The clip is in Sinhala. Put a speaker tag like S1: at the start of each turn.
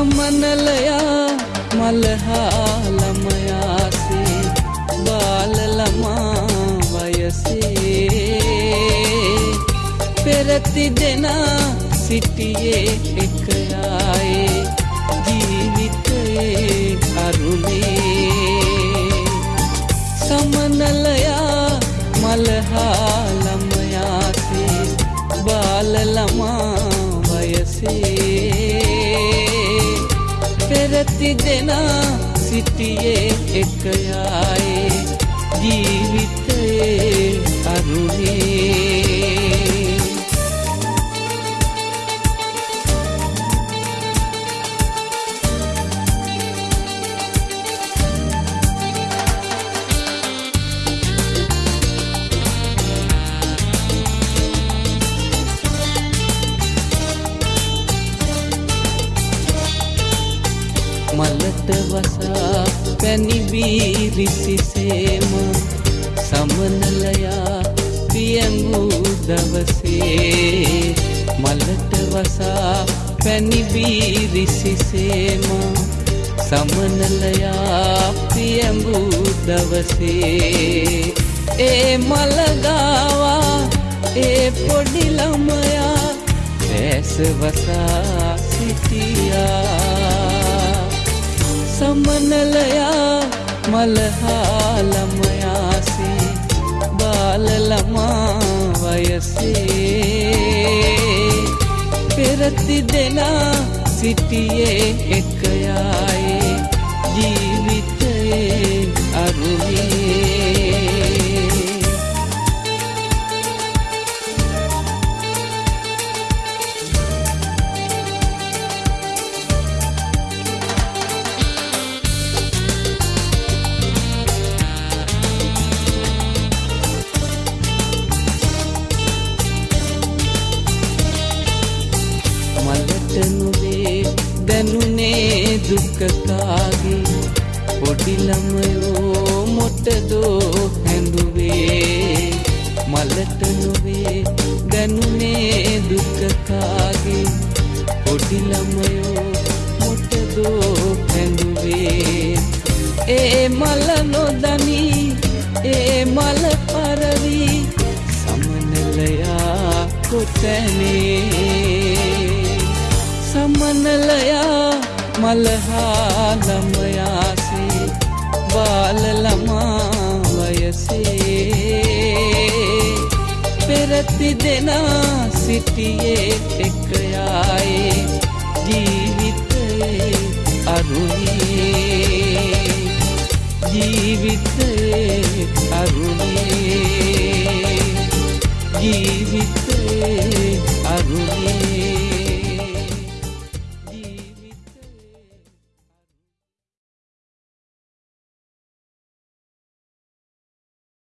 S1: සමනලයා මලහා ළමයාසේ බාල ළමා වයසේ පෙරති දෙනා සිටියේ එකයායේ ජීවිතයේ අරුණේ සමනලයා මලහා ළමයාසේ බාල ළමා වයසේ පෙරති දෙනා සිටියේ එකයායේ ජීවිතයේ. මලට වසා පැනිබීරිසිසේම සමනලයා පියඹූ දවසේ මලට වසා පැනිබීරිසිසේම සමනලයා පියඹූ දවසේ ඒ මලගාවා ඒ පොඩිළමයා ඇසවසා සිටියා. සමනලයා මලහාළමයාසේ බාලළමා වයසේ පෙරති දෙනා සිටියේ එකයායේ ජීවිතයේ දුකකාගේ පොඩිළමයෝ මොටදෝ හැඳුවේ මලට නොවේ දැනුනේ දුකකාගේ පොඩිළමයෝ මොටදෝ හැඳුවේ ඒ මල නොදනී ඒ මල පරවී සමනලයා කොතැනේ? සමනලයා මලහා ළමයාසේ බාලළමා වයසේ පෙරති දෙනා සිටියේ එකයායේ ජීවිතයේ අරුණේ ජීවිතයේ අරුණේ ජීවිතයේ අරුණේ